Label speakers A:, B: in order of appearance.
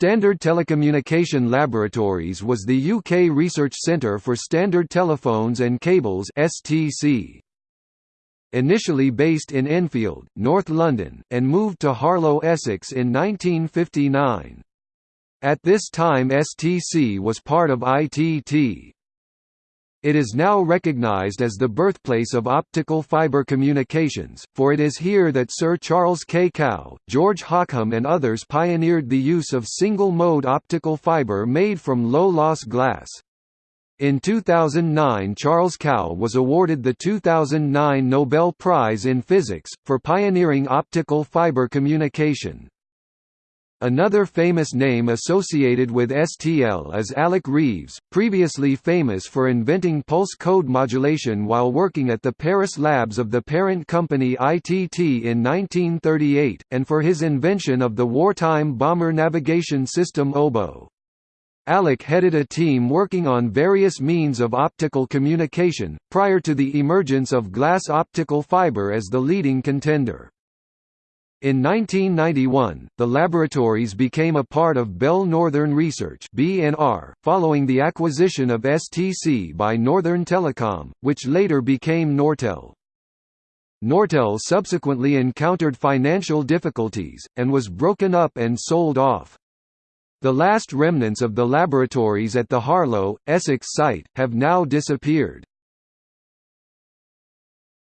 A: Standard Telecommunication Laboratories was the UK research centre for standard telephones and cables STC. Initially based in Enfield, North London, and moved to Harlow, Essex in 1959. At this time STC was part of ITT. It is now recognized as the birthplace of optical fiber communications, for it is here that Sir Charles K. Kao, George Hockham and others pioneered the use of single-mode optical fiber made from low-loss glass. In 2009 Charles Kao was awarded the 2009 Nobel Prize in Physics, for pioneering optical fiber communication. Another famous name associated with STL is Alec Reeves, previously famous for inventing pulse code modulation while working at the Paris labs of the parent company ITT in 1938, and for his invention of the wartime bomber navigation system Oboe. Alec headed a team working on various means of optical communication, prior to the emergence of glass optical fiber as the leading contender. In 1991, the laboratories became a part of Bell Northern Research (BNR), following the acquisition of STC by Northern Telecom, which later became Nortel. Nortel subsequently encountered financial difficulties, and was broken up and sold off. The last remnants of the laboratories at the Harlow, Essex site, have now disappeared.